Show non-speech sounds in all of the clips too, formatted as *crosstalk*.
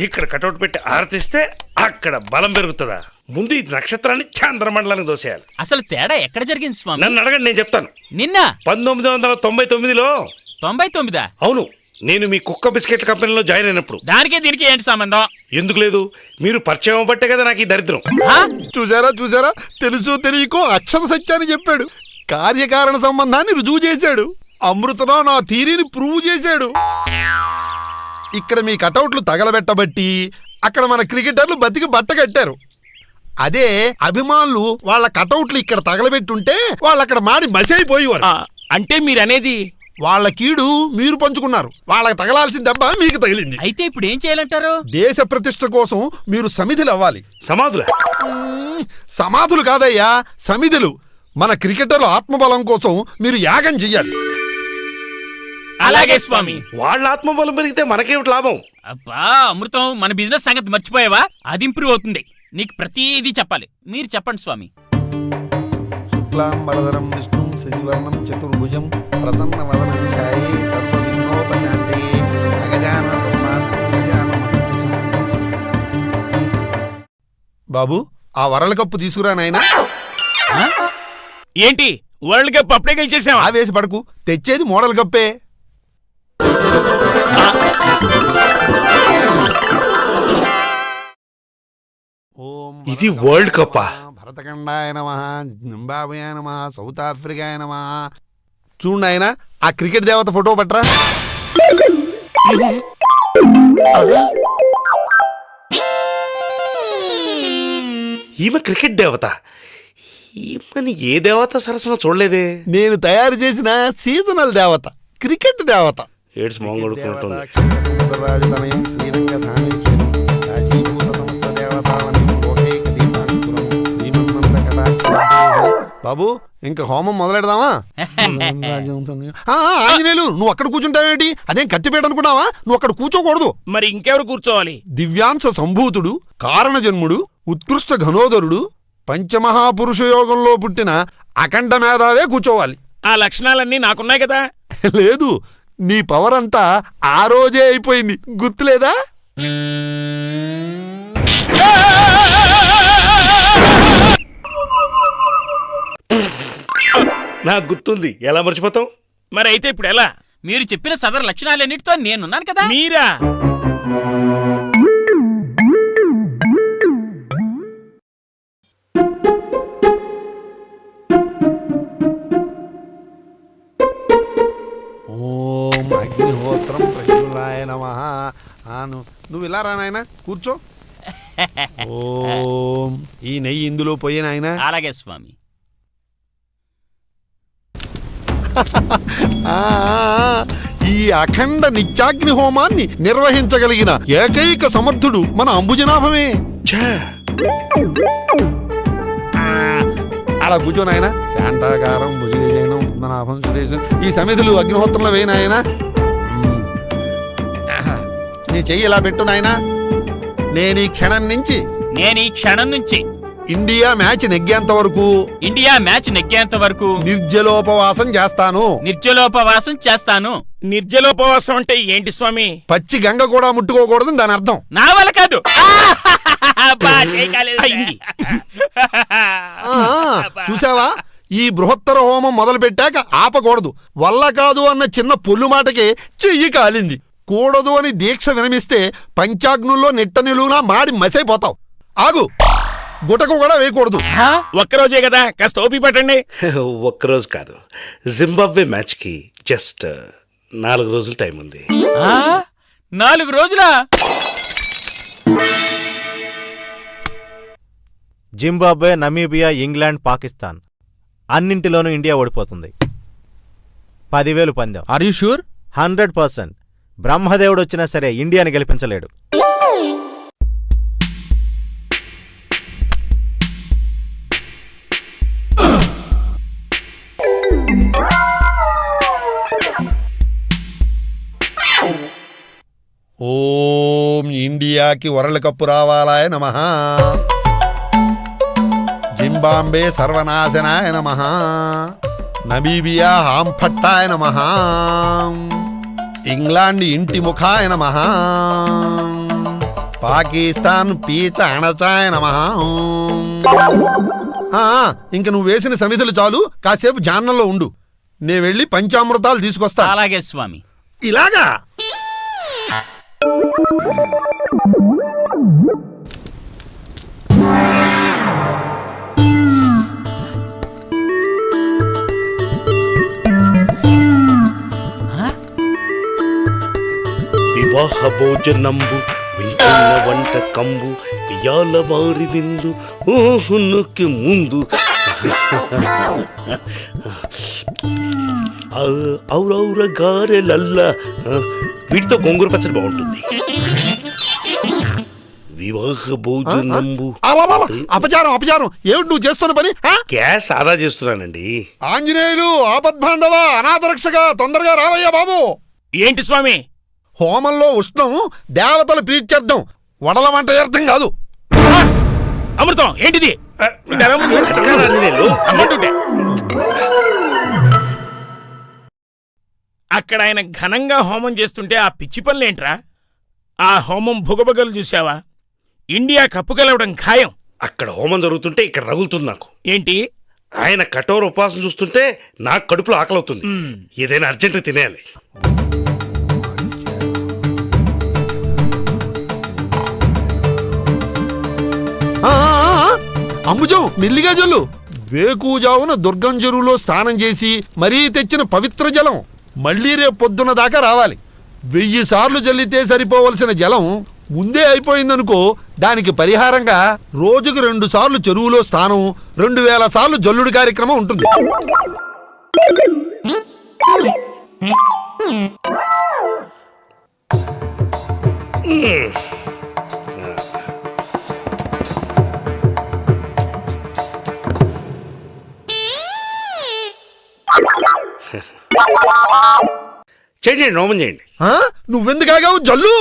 ఇక్కడ కటౌట్ పెట్టి ఆరతిస్తే అక్కడ బలం పెరుగుతుందా? ముందు ఈ నక్షత్రాన్ని చంద్రమండలానికి దోసేయాలి అసలు తేడా ఎక్కడ జరిగింది స్వామి? నన్ను అడగండి నేను చెప్తాను. నిన్న? పంతొమ్మిది వందల తొంభై తొమ్మిదిలో తొంభై తొమ్మిదా? అవును నేను మీ కుక్క బిస్కెట్ కంపెనీలో జాయిన్ అయినప్పుడు. దానికి దీనికి ఏంటి సంబంధం? ఎందుకు లేదు? మీరు పరిచయం అవ్వబట్టే కదా నాకు ఈ దరిద్రం. ఆ? చూసారా చూసారా? తెలుసు తెలియకో అక్షర సత్యాన్ని చెప్పాడు. కార్యకారణ సంబంధాన్ని రుజువు చేశాడు. అమృతలో నా థీరీని ప్రూవ్ చేశాడు. ఇక్కడ మీ కటౌట్లు తగలబెట్టబట్టి అక్కడ మన క్రికెటర్లు బతికి బట్ట కట్టారు. అదే అభిమానులు వాళ్ళ కటౌట్లు ఇక్కడ తగలబెట్టుంటే వాళ్ళు అక్కడ మాడి మసైపోయేవారు. ఆ, అంటే మీరనేది? వాళ్ళ కీడు మీరు పంచుకున్నారు. వాళ్ళకి తగలాల్సిన దెబ్బ మీకు తగిలింది. అయితే ఇప్పుడు ఏం చేయాలంటారు? దేశ ప్రతిష్ట కోసం మీరు సమిధులు అవ్వాలి. సమాధులే? మ్మ్, సమాధులు కాదయ్యా సమిధులు. మన క్రికెటర్ల ఆత్మబలం కోసం మీరు యాగం చెయ్యాలి. అలాగే స్వామి. వాళ్ళ ఆత్మబలం పెరిగితే మనకేమిటి లాభం? అబ్బా అమృతం మన బిజినెస్ సంగతి మర్చిపోయావా? అది ఇంప్రూవ్ అవుతుంది. నీకు ప్రతిదీ చెప్పాలి. మీరు చెప్పండి స్వామి. శుక్లాంబరధరం విష్ణుం శశివర్ణం చతుర్భుజం ప్రసన్న వదనం ఛాయే సర్వ విఘ్నోపశాంతే అగజాన బాబు ఆ వరల్డ్ కప్పు తీసుకురా నాయనా? ఏంటి? వరల్డ్ కప్ అప్పుడే గెలిచేసావా? ఆవేశ పడకు తెచ్చేది మోడల్ కప్పే. ఇది వరల్డ్ కప్పా? భరతఖండాయ నమ జింబాబే నమ సౌత్ ఆఫ్రికాయ నమ. చూడండి ఆయన ఆ క్రికెట్ దేవత ఫోటో పట్రా. ఈమె క్రికెట్ దేవత. ఈమెని ఏ దేవత సరసన చూడలేదే? నేను తయారు చేసిన సీజనల్ దేవత క్రికెట్ దేవత. ఏడ్స్ కటాక్ష బాబు ఇంకా హోమం మొదలెడదామా? *laughs* ఆంజనేయులు నువ్వు అక్కడ కూర్చుంటావేంటి అదేం కత్తిపేట అనుకున్నావా? నువ్వు అక్కడ కూర్చోకూడదు. మరి ఇంకెవరు కూర్చోవాలి? దివ్యాంశ సంభూతుడు కారణజన్ముడు ఉత్కృష్ట ఘనోదరుడు పంచమహాపురుష యోగంలో పుట్టిన అఖండ మేధావే కూర్చోవాలి. ఆ లక్షణాలన్నీ నాకున్నాయి కదా. *laughs* లేదు నీ పవర్ అంతా ఆ రోజే అయిపోయింది. గుర్తులేదా? నాకు గుర్తుంది. ఎలా మర్చిపోతాం మరి అయితే ఇప్పుడు ఎలా? మీరు చెప్పిన సదరు లక్షణాలన్నిటితో నేనున్నాను కదా. మీరా? అగ్నిహోత్రం ప్రజ్వలాయ నమ. నువ్వు ఇలా రా నాయన కూర్చో. *laughs* ఓం. ఈ నెయ్యి ఇందులో పోయే నాయన. అలాగే స్వామి. *laughs* ఆ, ఆ, ఈ అఖండ నిత్యాగ్ని హోమాన్ని నిర్వహించగలిగిన ఏకైక సమర్థుడు మన అంబుజనాభమే. అలా కూర్చో నాయన. శాంతాకారం భుజగజైనం పద్మనాభం సురేశం ఈ సమిధులు అగ్నిహోత్రంలో వేయి నాయన. మ్మ్. ఆహా. నీ చెయ్యి ఇలా పెట్టు నాయన? నేను ఈ క్షణం నుంచి నేను ఈ క్షణం నుంచి ఇండియా మ్యాచ్ నెగ్గేంత వరకు ఇండియా మ్యాచ్ నెగ్గేంత వరకు నిర్జలోపవాసం చేస్తాను. నిర్జలోపవాసం చేస్తాను. నిర్జలోపవాసం అంటే ఏంటి స్వామి? పచ్చి గంగ కూడా ముట్టుకోకూడదని దాని అర్థం. నా వల్ల కాదు. అబ్బా, చేయి కాలేదు. అయింది. ఆ, చూసావా? ఈ బృహత్తర హోమం మొదలు పెట్టాక ఆపకూడదు. వల్ల కాదు అన్న చిన్న పొల్లు మాటకి చెయ్యి కాలింది. కూడదు అని దీక్ష విరమిస్తే పంచాగ్నుల్లో నిట్ట నిలువునా మాడి మసైపోతావు. ఆగు. గుటకు కూడా వేయకూడదు? ఒక్కరోజే కదా కాస్త ఓపి పట్టండి. *laughs* ఒక్కరోజు కాదు జింబాబ్వే మ్యాచ్కి జస్ట్ నాలుగు రోజులు టైం ఉంది. ఆ? నాలుగు రోజులా? జింబాబ్వే నమీబియా ఇంగ్లాండ్ పాకిస్తాన్ అన్నింటిలోనూ ఇండియా ఓడిపోతుంది. పదివేలు పందెం. Are you sure hundred percent. బ్రహ్మదేవుడు వచ్చినా సరే ఇండియాని గెలిపించలేడు. ఓం ఇండియాకి వరల్డ్ కప్పు రావాలాయ నమ. జింబాంబే సర్వనాశనాయ నమ. నమీబియా హాంఫట్టాయ నమ. ఇంగ్లాండ్ ఇంటి ముఖాయ నమ పాకిస్తాన్ పీచ అణచాయ నమ ఇంక నువ్వు వేసిన సమిధులు చాలు కాసేపు జాన్నంలో ఉండు. నే వెళ్ళి పంచామృతాలు తీసుకొస్తా. అలాగే స్వామి. ఇలాగా? వివాహ భోజనంబు వింటున్న వంట కంబు ఇయాల వారి విందు ఊహునుకి ముందు. ఔరౌర గారెలల్ల వీటితో గోంగూర పచ్చడి బాగుంటుంది. వివాహ భోజనంబు! అపచారం అపచారం. ఏమిటి నువ్వు చేస్తున్న పని ఆ? గ్యాస్ ఆదా చేస్తున్నానండి? ఆంజనేయులు ఆపద్బాంధవ అనాథరక్షక తొందరగా రావయ్యా బాబు. ఏంటి స్వామి? హోమంలో ఉష్ణం దేవతలు ప్రీత్యర్థం వడల వంట అర్థం కాదు! అమృతం ఏంటిది. అక్కడ ఆయన ఘనంగా హోమం చేస్తుంటే ఆ పిచ్చి పనులేంట్రా? ఆ హోమం భుగభగలు చూసావా ఇండియా కప్పు గెలవడం ఖాయం. అక్కడ హోమం జరుగుతుంటే ఇక్కడ రగులుతుంది నాకు. ఏంటి? ఆయన కఠోర ఉపవాసం చూస్తుంటే నాకు కడుపులో ఆకలవుతుంది. ఏదైనా అర్జెంట్ తినేయాలి. అంబుజం మెల్లిగా జల్లు. వేకూజావున దుర్గం చెరువులో స్నానం చేసి మరీ తెచ్చిన పవిత్ర జలం మళ్ళీ రేపు పొద్దున్న దాకా రావాలి. వెయ్యి సార్లు జల్లితే సరిపోవలసిన జలం ముందే అయిపోయిందనుకో దానికి పరిహారంగా రోజుకు రెండు సార్లు చెరువులో స్నానం రెండు వేల సార్లు జల్లుడు కార్యక్రమం ఉంటుంది. చేయండి హోమం చేయండి? నువ్వెందుకు ఆగావు జల్లు?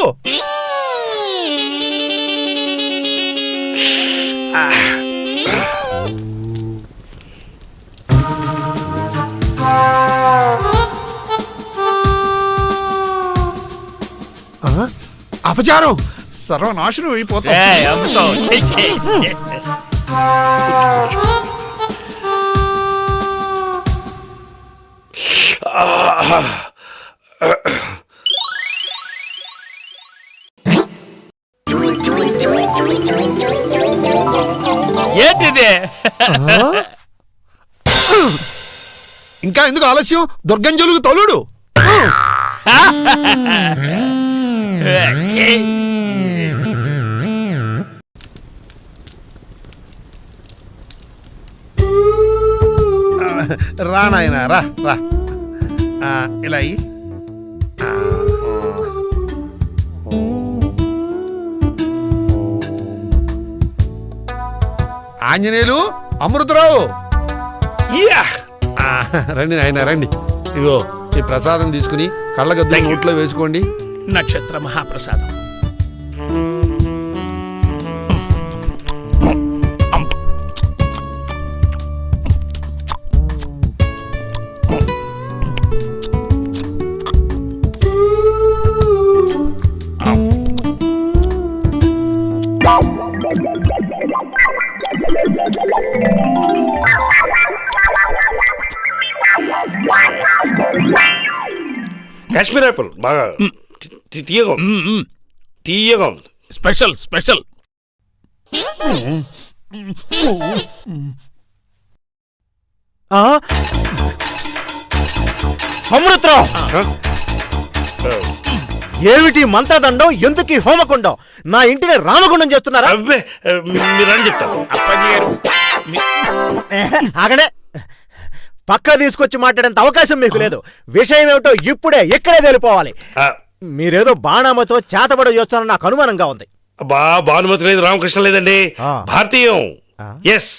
అపచారం. సర్వనాశనం అయిపోతాం. ఏంటిది? ఇంకా ఎందుకు ఆలస్యం? దుర్గం జలుగు తొలుడు. *laughs* రా నాయన రా రా. ఇలా అయ్యి. ఆంజనేయులు అమృతరావు. రండి నాయన రండి. ఇగో ఈ ప్రసాదం తీసుకుని కళ్ళగద్దు. నోట్లో వేసుకోండి. నక్షత్ర మహాప్రసాదం. కాశ్మీర్ యాపిల్ బాగా తీయగా ఉంది. తీయగా ఉంది స్పెషల్ స్పెషల్ ఆ? అమృతరావు? ఆ, ఏమిటి మంత్రదండం ఎందుకు ఈ హోమకుండం నా ఇంటిని రామగుండం చేస్తున్నారా అబ్బే ఆ, మీరని చెప్తాను అప్పాజీ గారు మీ- ఏహే, ఆగండి పక్క తీసుకొచ్చి మాట్లాడేంత అవకాశం మీకు లేదు. విషయం ఏమిటో ఇప్పుడే ఇక్కడే తెలిపోవాలి. మీరేదో బాణామతో చేతబడి చేస్తారని నాకు అనుమానంగా ఉంది. అబ్బా భానుమతి లేదు రామకృష్ణ లేదండి. భారతీయం. ఎస్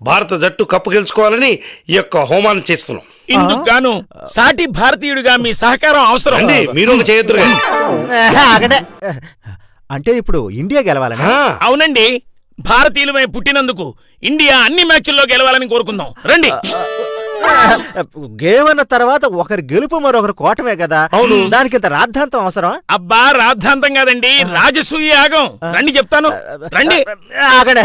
భారత జట్టు కప్పు గెలుచుకోవాలని ఈ యొక్క హోమాన్ని చేస్తున్నాం. ఇందుకు గాను సాటి భారతీయుడిగా మీ సహకారం అవసరం. అండి మీరు ఒక చేయొద్దు అంటే ఇప్పుడు ఇండియా గెలవాలని? అవునండి భారతీయులమై పుట్టినందుకు ఇండియా అన్ని మ్యాచ్ల్లో గెలవాలని కోరుకుందాం. రండి. *laughs* గేమ్ అన్న తర్వాత ఒకరి గెలుపు మరొకరు కోటమే కదా. దానికి ఇంత రాద్ధాంతం అవసరం అబ్బా రాద్ధాంతం కాదండి. రాజసూయ యాగం. రండి చెప్తాను. రండి. ఆగడే.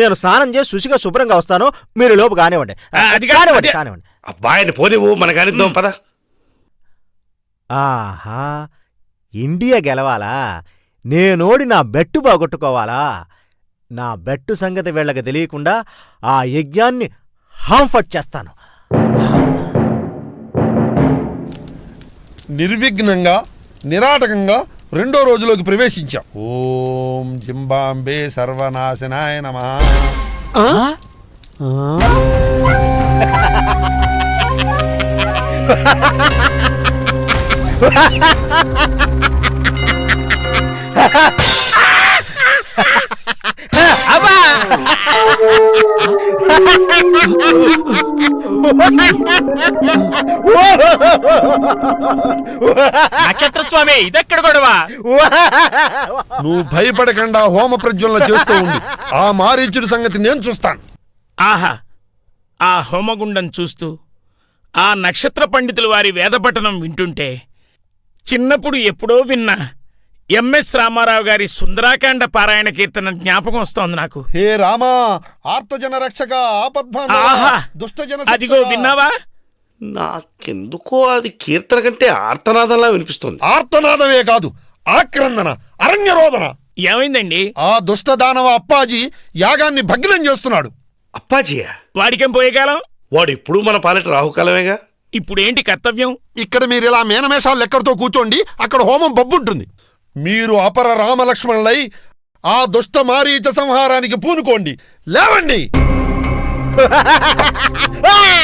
నేను స్నానం చేసి శుచిగా శుభ్రంగా వస్తాను. మీరు లోపు కానివ్వండి. అది కానివ్వండి కానివ్వండి. అబ్బాయిని పోనివ్వు మన కానిద్దాం పద. ఆహా ఇండియా గెలవాలా? నేనోడి నా బెట్టు బాగొట్టుకోవాలా? నా బెట్టు సంగతి వీళ్ళకి తెలియకుండా ఆ యజ్ఞాన్ని హాంఫట్ చేస్తాను. నిర్విఘ్నంగా నిరాటకంగా రెండో రోజులోకి ప్రవేశించాం. ఓం జింబాంబే సర్వనాశనాయ నమ. *laughs* నక్షత్ర స్వామి ఇదెక్కడ గొడవ? నువ్వు భయపడకుండా హోమ ప్రజ్వలన చేస్తూ ఉండు. ఆ మారీచుడి సంగతి నేను చూస్తాను. ఆహా ఆ హోమగుండం చూస్తూ ఆ నక్షత్ర పండితుల వారి వేదపఠనం వింటుంటే చిన్నప్పుడు ఎప్పుడో విన్నా ఎంఎస్ రామారావు గారి సుందరాకాండ పారాయణ కీర్తన జ్ఞాపకం వస్తోంది నాకు. హే రామా ఆర్తజన రక్షక దుష్టజన అదిగో. విన్నావా? నాకెందుకో అది కీర్తన కంటే ఆర్తనాదంలా వినిపిస్తుంది. ఆర్తనాదమే కాదు ఆక్రందన అరణ్యరోదన. ఏమైందండి? ఆ దుష్ట దానవ అప్పాజీ యాగాన్ని భగ్నం చేస్తున్నాడు. అప్పాజీయా? వాడికేం పోయే కాలం వాడు ఇప్పుడు మన పాలిట రాహుకాలమేగా? ఇప్పుడేంటి కర్తవ్యం? ఇక్కడ మీరు ఇలా మేనమేషాలు లెక్కడితో కూర్చోండి అక్కడ హోమం బొబ్బుంటుంది. మీరు అపర రామలక్ష్మణులై ఆ దుష్ట మారీచ సంహారానికి పూనుకోండి. లేవండి. *laughs* *laughs*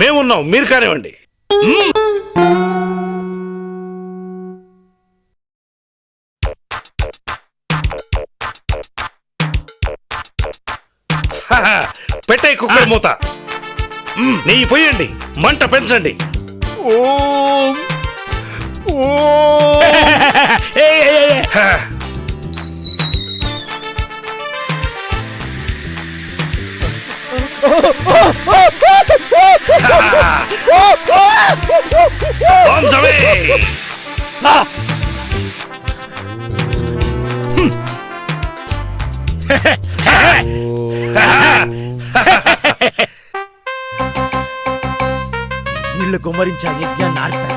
మేమున్నాం మీరు కానివ్వండి. పెట్టే కుక్కర్ మూత. నెయ్యి పోయండి మంట పెంచండి. ఓం ఓం ఏయ్, ఏయ్, ఏయ్. హ. పంచమే నీళ్ళు గుమ్మరించే ఆ యజ్ఞాన్ని ఆర్పేస్తా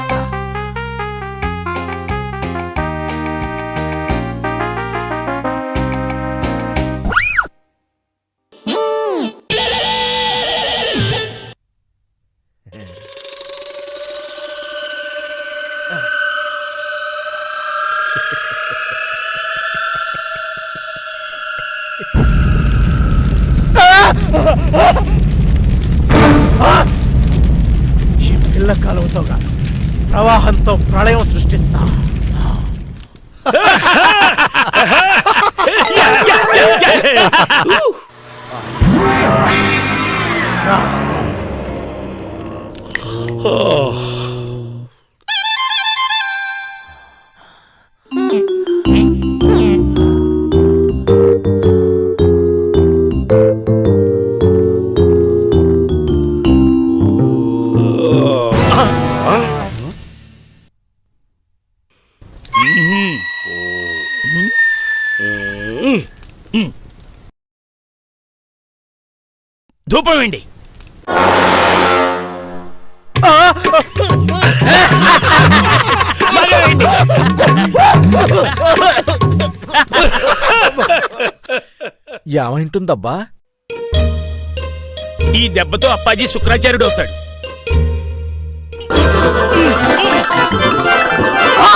కాలువతో కాదు ప్రవాహంతో ప్రళయం సృష్టిస్తా. *laughs* ధూపం వేయండి. ఏమైంటుందబ్బా ఈ దెబ్బతో అప్పాజీ శుక్రాచార్యుడు అవుతాడు. ఆ!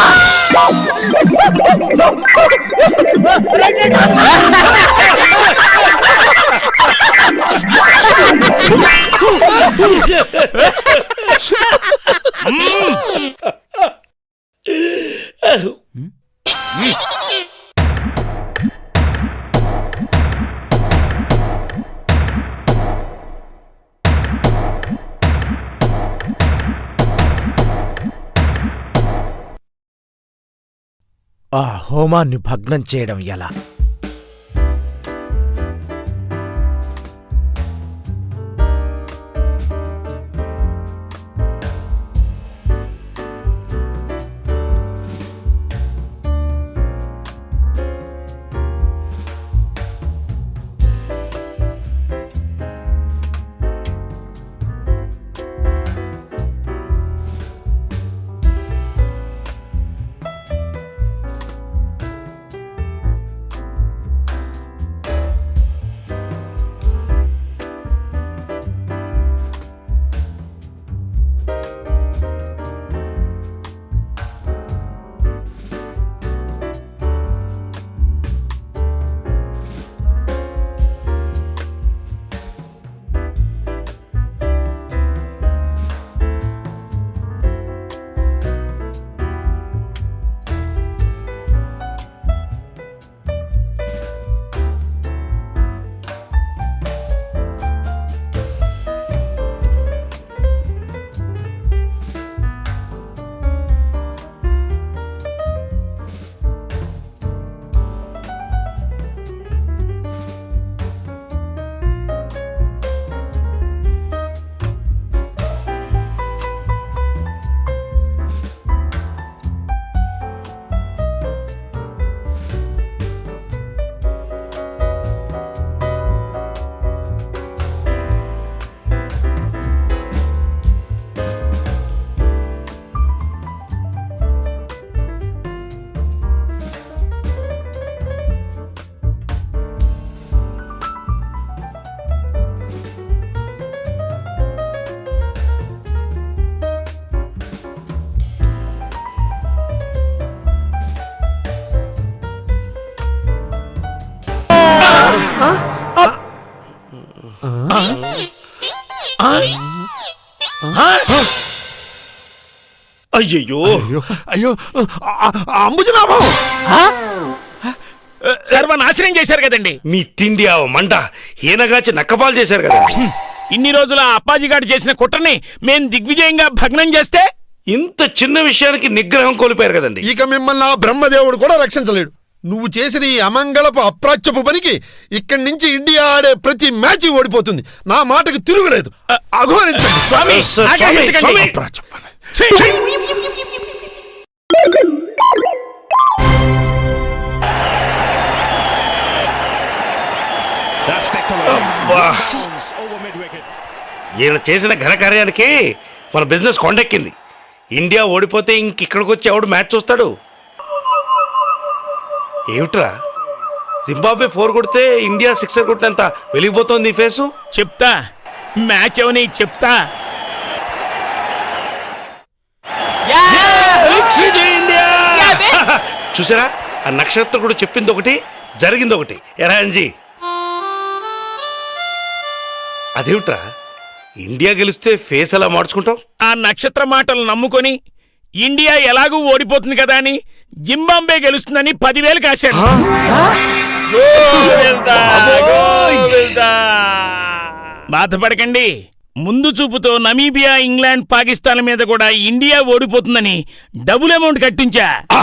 ఆ హోమాన్ని భగ్నం చేయడం ఎలా? అయ్యయ్యో. అయ్యో అయ్యో అంబుజనాభం. సర్వనాశనం చేశారు కదండి. మీ తిండి ఆ మంట ఈనగాచి నక్కపాలు చేశారు కదా ఇన్ని రోజుల ఆ అప్పాజిగాడు చేసిన కుట్రని మేం దిగ్విజయంగా భగ్నం చేస్తే? ఇంత చిన్న విషయానికి నిగ్రహం కోల్పోయారు కదండి. ఇక మిమ్మల్ని ఆ బ్రహ్మదేవుడు కూడా రక్షించలేడు. నువ్వు చేసిన ఈ అమంగళపు అప్రాచ్యపు పనికి ఇక్కడి నుంచి ఇండియా ఆడే ప్రతి మ్యాచ్ ఓడిపోతుంది. నా మాటకు తిరుగులేదు. అఘోరించండి. ఈయన చేసిన ఘనకార్యానికి మన బిజినెస్ కొండెక్కింది. ఇండియా ఓడిపోతే ఇంక ఇక్కడికి వచ్చి ఎవడు మ్యాచ్ చూస్తాడు? ఏమిట్రా? జింబాబ్వే ఫోర్ కొడితే ఇండియా సిక్సర్ కొట్టినంత వెలిగిపోతోంది ఈ ఫేసు? చెప్తా. మ్యాచ్ అవని చెప్తా. చూసారా? ఆ నక్షత్రకుడు చెప్పింది ఒకటి జరిగింది ఒకటి ఎరా అంజీ? అదేమిట్రా? ఇండియా గెలిస్తే ఫేస్ ఎలా మార్చుకుంటాం ఆ నక్షత్ర మాటలు నమ్ముకొని ఇండియా ఎలాగూ ఓడిపోతుంది కదా అని జింబాంబే గెలుస్తుందని పదివేలు కాశాను గోవిందా, గోవిందా. బాధపడకండి. ముందు చూపుతో నమీబియా ఇంగ్లాండ్ పాకిస్తాన్ మీద కూడా ఇండియా ఓడిపోతుందని డబుల్ అమౌంట్ కట్టించా. ఆ,